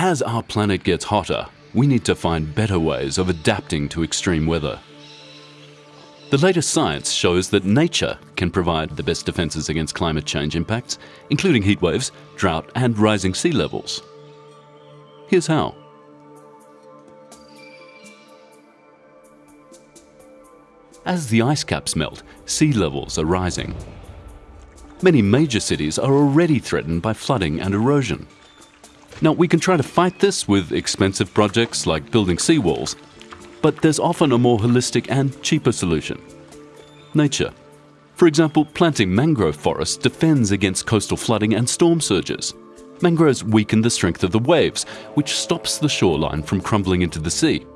As our planet gets hotter, we need to find better ways of adapting to extreme weather. The latest science shows that nature can provide the best defences against climate change impacts, including heat waves, drought and rising sea levels. Here's how. As the ice caps melt, sea levels are rising. Many major cities are already threatened by flooding and erosion. Now, we can try to fight this with expensive projects like building seawalls, but there's often a more holistic and cheaper solution. Nature. For example, planting mangrove forests defends against coastal flooding and storm surges. Mangroves weaken the strength of the waves, which stops the shoreline from crumbling into the sea.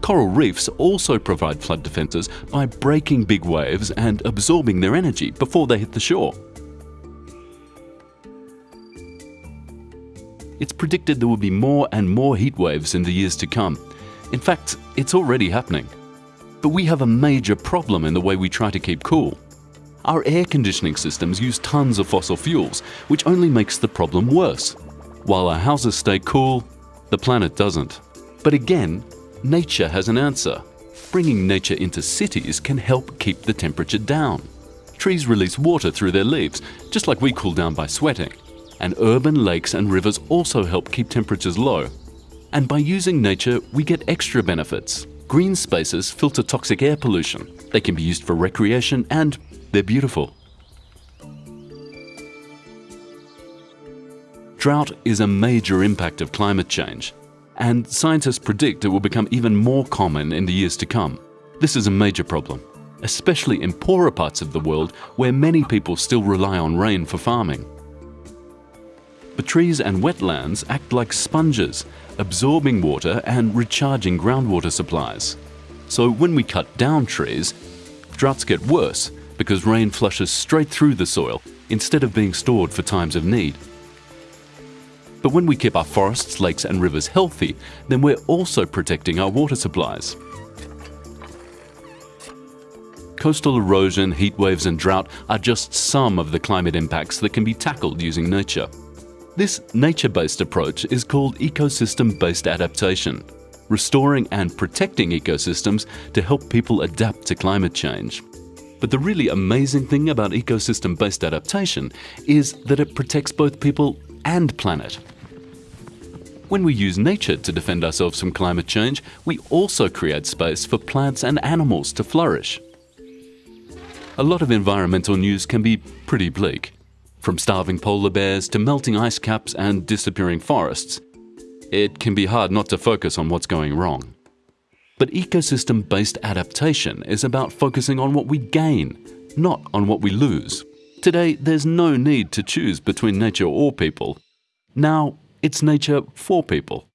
Coral reefs also provide flood defences by breaking big waves and absorbing their energy before they hit the shore. It's predicted there will be more and more heat waves in the years to come. In fact, it's already happening. But we have a major problem in the way we try to keep cool. Our air conditioning systems use tons of fossil fuels, which only makes the problem worse. While our houses stay cool, the planet doesn't. But again, nature has an answer. Bringing nature into cities can help keep the temperature down. Trees release water through their leaves, just like we cool down by sweating. And urban lakes and rivers also help keep temperatures low. And by using nature, we get extra benefits. Green spaces filter toxic air pollution. They can be used for recreation and they're beautiful. Drought is a major impact of climate change and scientists predict it will become even more common in the years to come. This is a major problem, especially in poorer parts of the world where many people still rely on rain for farming. But trees and wetlands act like sponges, absorbing water and recharging groundwater supplies. So when we cut down trees, droughts get worse because rain flushes straight through the soil instead of being stored for times of need. But when we keep our forests, lakes and rivers healthy, then we're also protecting our water supplies. Coastal erosion, heat waves and drought are just some of the climate impacts that can be tackled using nature. This nature-based approach is called ecosystem-based adaptation, restoring and protecting ecosystems to help people adapt to climate change. But the really amazing thing about ecosystem-based adaptation is that it protects both people and planet. When we use nature to defend ourselves from climate change, we also create space for plants and animals to flourish. A lot of environmental news can be pretty bleak. From starving polar bears to melting ice caps and disappearing forests, it can be hard not to focus on what's going wrong. But ecosystem-based adaptation is about focusing on what we gain, not on what we lose. Today, there's no need to choose between nature or people. Now, it's nature for people.